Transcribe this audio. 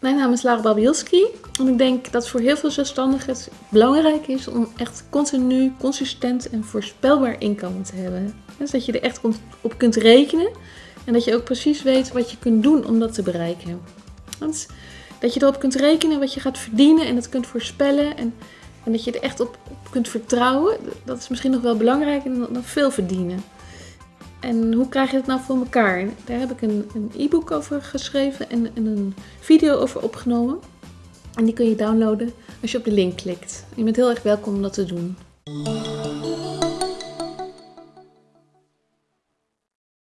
Mijn naam is Lara Babielski en ik denk dat voor heel veel zelfstandigen het belangrijk is om echt continu, consistent en voorspelbaar inkomen te hebben. Dus dat je er echt op kunt rekenen en dat je ook precies weet wat je kunt doen om dat te bereiken. Want dat je erop kunt rekenen wat je gaat verdienen en dat kunt voorspellen en, en dat je er echt op, kunt vertrouwen, dat is misschien nog wel belangrijker dan, dan veel verdienen. En hoe krijg je dat nou voor elkaar? Daar heb ik een e-book over geschreven en, en, een video over opgenomen. En die kun je downloaden als je op de link klikt. Je bent heel erg welkom om dat te doen.